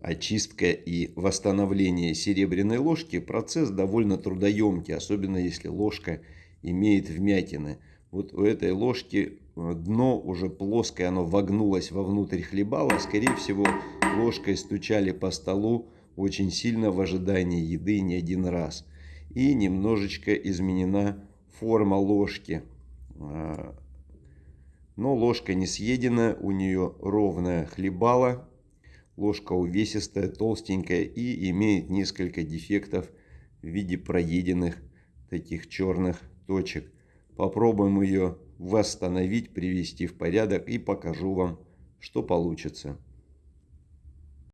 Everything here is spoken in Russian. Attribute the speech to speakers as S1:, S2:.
S1: очистка и восстановление серебряной ложки процесс довольно трудоемкий, особенно если ложка имеет вмятины. Вот у этой ложки э, дно уже плоское, оно вогнулось вовнутрь хлебала. Скорее всего, ложкой стучали по столу очень сильно в ожидании еды не один раз. И немножечко изменена форма ложки. А, но ложка не съедена, у нее ровная хлебала. Ложка увесистая, толстенькая и имеет несколько дефектов в виде проеденных таких черных точек. Попробуем ее восстановить, привести в порядок и покажу вам, что получится.